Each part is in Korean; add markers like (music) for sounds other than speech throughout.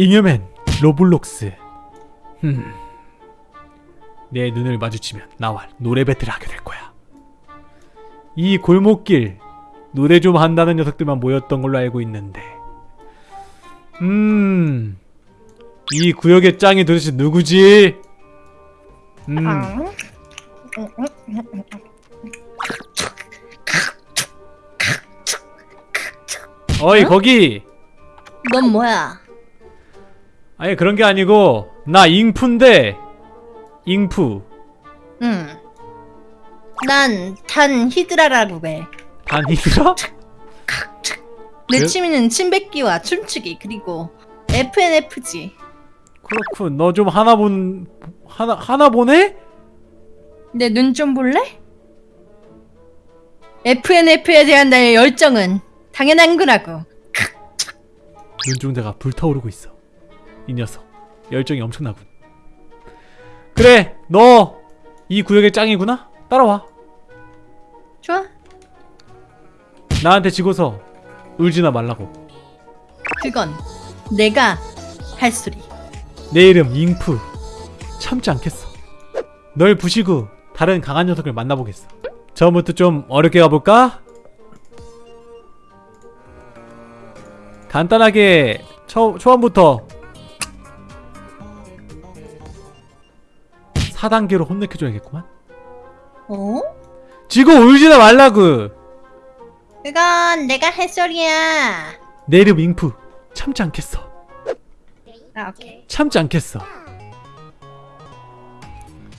잉여맨 로블록스 흠. 내 눈을 마주치면 나와 노래 battle을 하게 될 거야 이 골목길 노래 좀 한다는 녀석들만 모였던 걸로 알고 있는데 음... 이 구역의 짱이 도대체 누구지? 음... 어이 거기! 넌 뭐야? 아니 그런 게 아니고 나 잉푸인데 잉푸 응. 난단 히드라라고 해. 단 히드라? 내? 취미는 침 뱉기와 춤추기 그리고 FNFG. 그렇군 너 좀 하나 본 하나 하나 보네? 내 눈 좀 볼래? FNF에 대한 나의 열정은 당연한 거라고. 눈중대가 불타오르고 있어 이 녀석 열정이 엄청나군 그래 너 이 구역의 짱이구나? 따라와 좋아? 나한테 지고서 울지나 말라고 그건 내가 할 소리. 내 이름 잉푸 참지 않겠어 널 부시고 다른 강한 녀석을 만나보겠어 처음부터 좀 어렵게 가볼까? 간단하게 처, 초반부터 4단계로 혼내켜줘야겠구만 어? 지고 울지나 말라고 그건 내가 할 소리야. 내 이름 잉푸 참지 않겠어 아 오케이. 참지 않겠어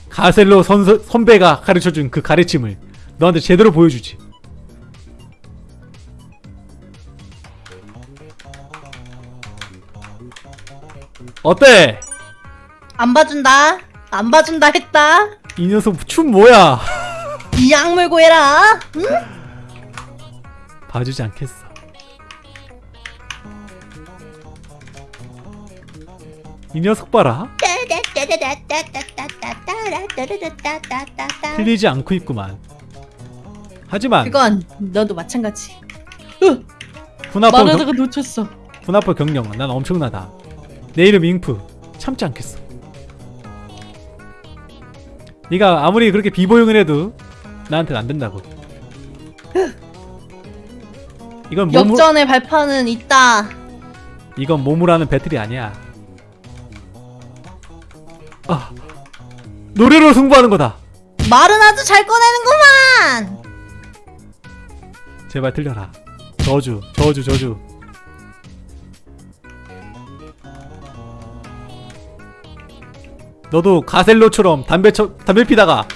가셀로 선, 선배가 가르쳐준 그 가르침을 너한테 제대로 보여주지 어때? 안 봐준다. 안 봐준다 했다. 이 녀석 춤 뭐야? 이 악물고 해라. 응? 봐주지 않겠어 이 녀석 봐라 틀리지 않고 있구만 하지만 그건 너도 마찬가지. 경, 말하다가 놓쳤어. 군합법 경영 난 엄청나다 내 이름 잉프 참지 않겠어 네가 아무리 그렇게 비보용을 해도 나한테는 안 된다고. 이건 몸으로 역전의 발판은 있다. 이건 몸으로 하는 배틀이 아니야. 아 노래로 승부하는 거다. 말은 아주 잘 꺼내는구만. 제발 틀려라. 저주 저주 저주 너도 가셀로처럼 담배 쳐, 담배 피다가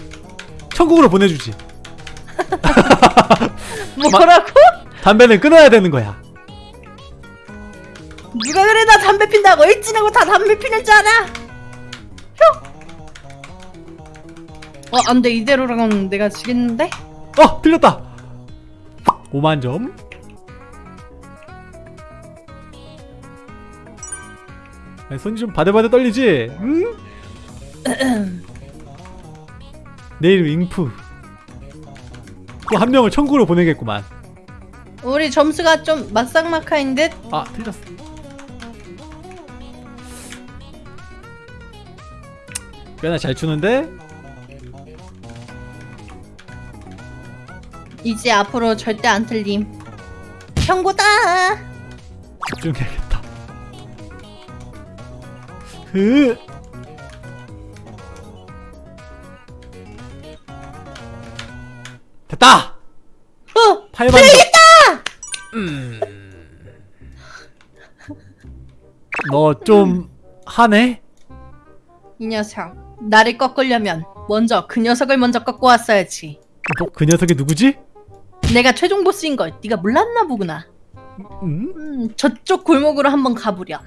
천국으로 보내주지 (laughs) 뭐라고? 담배는 끊어야 되는 거야 누가 그래 나 담배 핀다고 일진하고 다 담배 피는 줄 알아? 혀. 어 안돼 이대로라면 내가 지겠는데? 어 틀렸다 5만점 손이 좀 바들바들 떨리지? 응? 내 이름 잉프. 또 한 명을 천국으로 보내겠구만. 우리 점수가 좀 막상막하인 듯? 아 틀렸어. 꽤나 잘 추는데? 이제 앞으로 절대 안 틀림. 경고다! 집중해야겠다. 흐 됐다! 어 8만 점. 음. 너좀 하네? 이 녀석 나를 꺾으려면 먼저 그 녀석을 먼저 꺾고 왔어야지 너그 녀석이 누구지? 내가 최종 보스인 걸 네가 몰랐나 보구나 음? 음, 저쪽 골목으로 한번 가보렴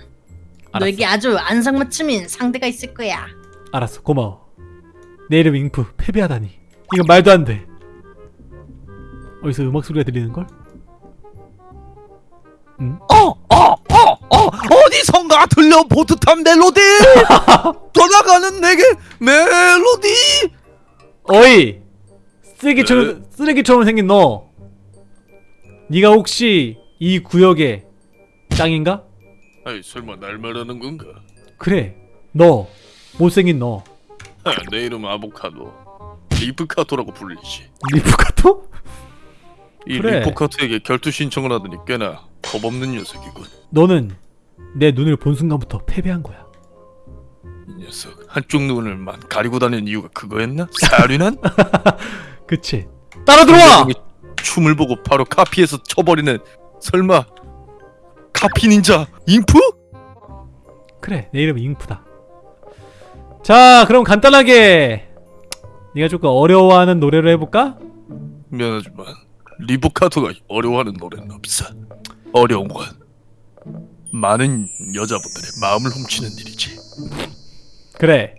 알았어. 너에게 아주 안상맞춤인 상대가 있을 거야 알았어 고마워 내 이름 잉프 패배하다니 이건 말도 안돼 어디서 음악 소리가 들리는걸? 응? 어, 어, 어, 어, 어디선가 들려본 듯한 멜로디! (laughs) 돌아가는 내게 멜로디! 어이! 쓰레기처럼, 쓰레기처럼 생긴 너 네가 혹시 이 구역의 짱인가? 아이 설마 날 말하는 건가? 그래 너 못생긴 너 아, 내 이름 아보카도 리프카토라고 불리지 리프카토? 이 그래. 리포카토에게 결투 신청을 하더니 꽤나 겁없는 녀석이군 너는 내 눈을 본 순간부터 패배한 거야 이 녀석 한쪽 눈을만 가리고 다니는 이유가 그거였나? 사륜한? (laughs) 그치 따라 들어와! 춤을 보고 바로 카피해서 쳐버리는 설마 카피 닌자 잉프? 그래 내 이름은 잉프다 자 그럼 간단하게 네가 조금 어려워하는 노래를 해볼까? 미안하지만 리보카토가 어려워하는 노래는 없어. 어려운 건 많은 여자분들의 마음을 훔치는 일이지. 그래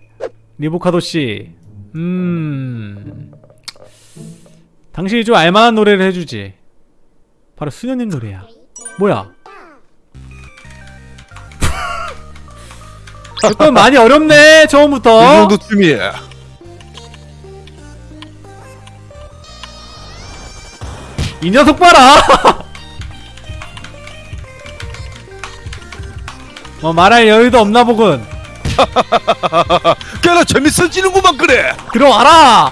리보카도 씨. 음... 당신이 좀 알만한 노래를 해주지. 바로 수녀님 노래야. 뭐야? (laughs) 조금 많이 어렵네 이 처음부터. 정도 쯤이야 이 녀석 봐라. (laughs) 뭐 말할 여유도 없나 보군. (laughs) 꽤나 재밌어지는구만 그래. 들어와라.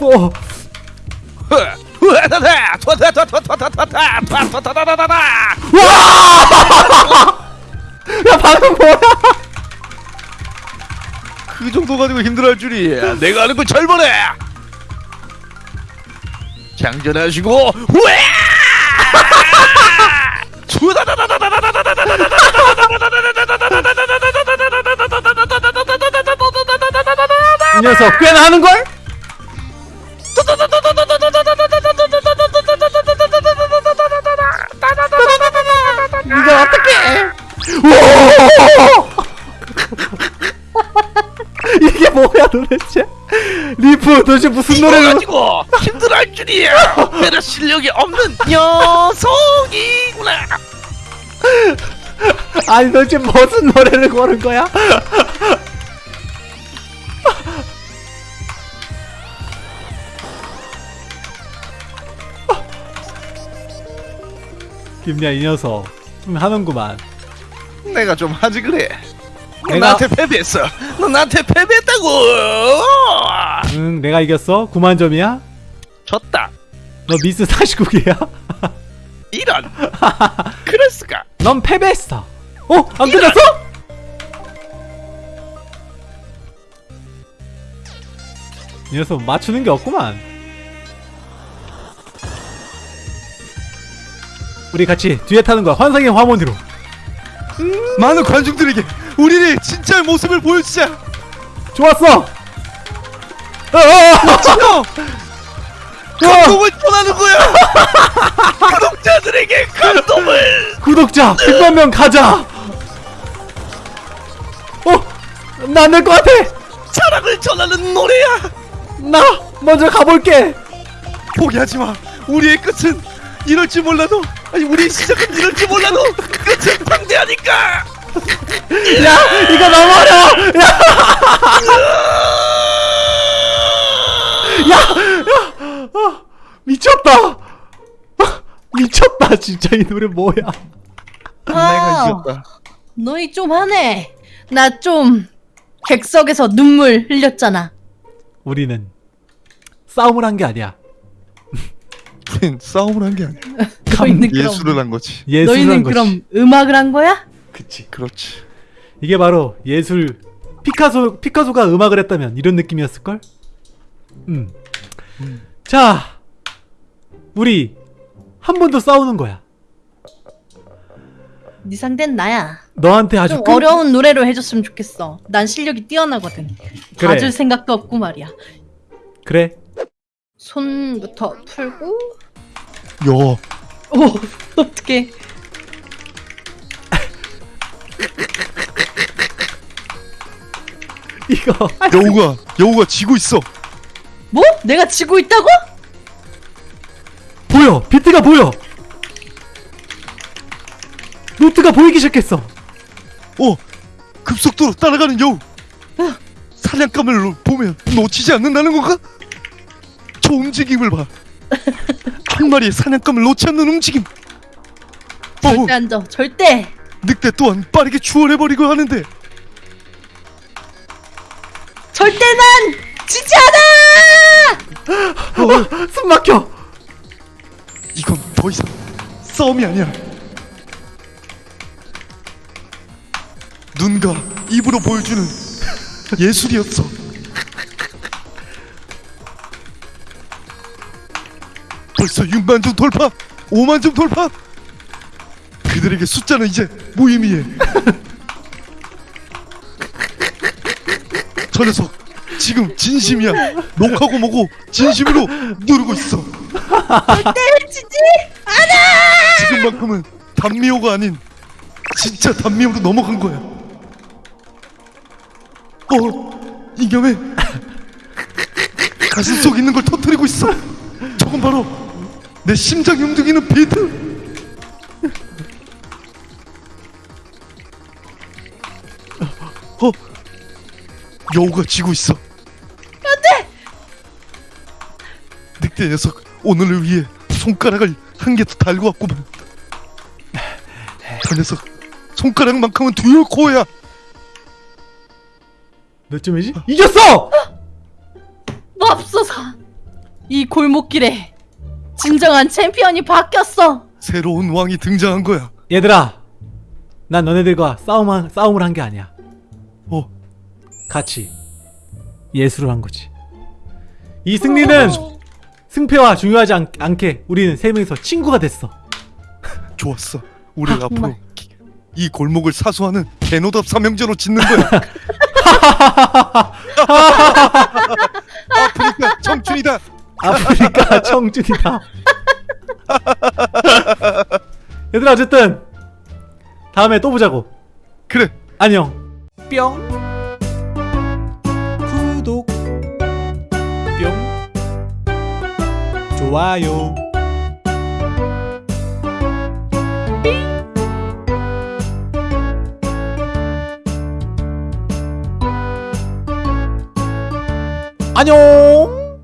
(laughs) 어, 야 방금 뭐야? 그 정도 가지고 힘들어할 줄이야 내가 아는 건 절반해 장전하시고 이 녀석 꽤나 하는걸? 이거 어떡해? (laughs) 이게 뭐야 도대체? 리프 도대체 무슨 노래를 가지고 힘들어할 줄이야. 내가 실력이 없는 녀석이구나. 아니 도대체 무슨 노래를 고른 거야? 김야 이 녀석. 좀 하는구만. 내가 좀 하지 그래. 너 내가- 나한테 패배했어. 너 나한테 패배했다고. 응 내가 이겼어? 9만 점이야? 졌다. 너 미스 49개야? 이런. (laughs) 그럴 수가. 넌 패배했어. 어? 안 끝났어? 이 녀석 맞추는 게 없구만. 우리 같이 뒤에 타는 거야. 환상의 화mon으로. 많은 관중들에게 우리의 진짜 모습을 보여주자. 좋았어. 어어 어! (laughs) 감동을 전하는 거야. (laughs) 구독자들에게 감동을. 구독자 100만 명 가자. 어? 나안될 것 같아. 사랑을 전하는 노래야. 나 먼저 가볼게. 포기하지 마. 우리의 끝은 이럴지 몰라도 아니 우리의 시작은 이럴지 몰라도 끝은 방대하니까. 야 이거 너무 어려 (laughs) 워 야 야, 야, 아, 미쳤다. 아, 미쳤다, 진짜 이 노래 뭐야? 아, 너희 좀 하네. 나 좀 객석에서 눈물 흘렸잖아. 우리는 싸움을 한 게 아니야. 싸움을 한 게 아니야. (laughs) 너희는 예술을 한 거지. 예술을 너희는 한 거지. 그럼 음악을 한 거야? 그치. 그렇지. 이게 바로 예술. 피카소 피카소가 음악을 했다면 이런 느낌이었을 걸. 음. 자, 우리 한 번 더 싸우는 거야. 네 상대는 나야. 너한테 아주 좀 끈- 어려운 노래로 해줬으면 좋겠어. 난 실력이 뛰어나거든. 그래. 봐줄 생각도 없고 말이야. 그래. 손부터 풀고. 야, 오 (laughs) 어떡해. 이거 여우가 여우가 지고 있어. 뭐? 내가 지고 있다고? 보여. 비트가 보여. 노트가 보이기 시작했어. 어, 급속도로 따라가는 여우. 사냥감을 보면 놓치지 않는다는 건가? 저 움직임을 봐. 한 마리의 사냥감을 놓지 않는 움직임. 절대 안 져. 절대. 늑대 또한 빠르게 추월해버리고 하는데 절대 난 지지 않아. 어, 숨 막혀. 더 이상 싸움이 아니야. 눈과 입으로 보여주는 예술이었어. 벌써 6만 점 돌파, 5만 점 돌파. 그들에게 숫자는 이제 무의미해. 저 녀석 지금 진심이야. 녹하고 뭐고 진심으로 누르고 있어. 절대 지지. 지금만큼은 단미호가 아닌 진짜 단미호로 넘어간 거야. 어, 이겸에 가슴 속 있는 걸 터뜨리고 있어. 저건 바로 내 심장이 움직이는 비트. 어, 여우가 지고 있어. 안돼. 늑대 녀석 오늘을 위해 손가락을 한 개 더 달고 왔구만. 저 녀석 손가락만큼은 두열 코야. 몇 점이지? 이겼어! 맙소사. 이 골목길에 진정한 챔피언이 바뀌었어. 새로운 왕이 등장한 거야. 얘들아, 난 너네들과 싸움 싸움을 한 게 아니야. 어, 같이 예술을 한 거지. 이 승리는 승패와 중요하지 않, 않게 우리는 세 명이서 친구가 됐어. 좋았어. 우리 아, 앞으로 정말. 기- 이 골목을 사수하는 개노답 삼형제로 짓는 거야. (laughs) (laughs) 아프리카 청춘이다. 아프리카 청춘이다. (laughs) 얘들아 어쨌든 다음에 또 보자고. 그래. 안녕. 뿅. 좋아요. 안녕.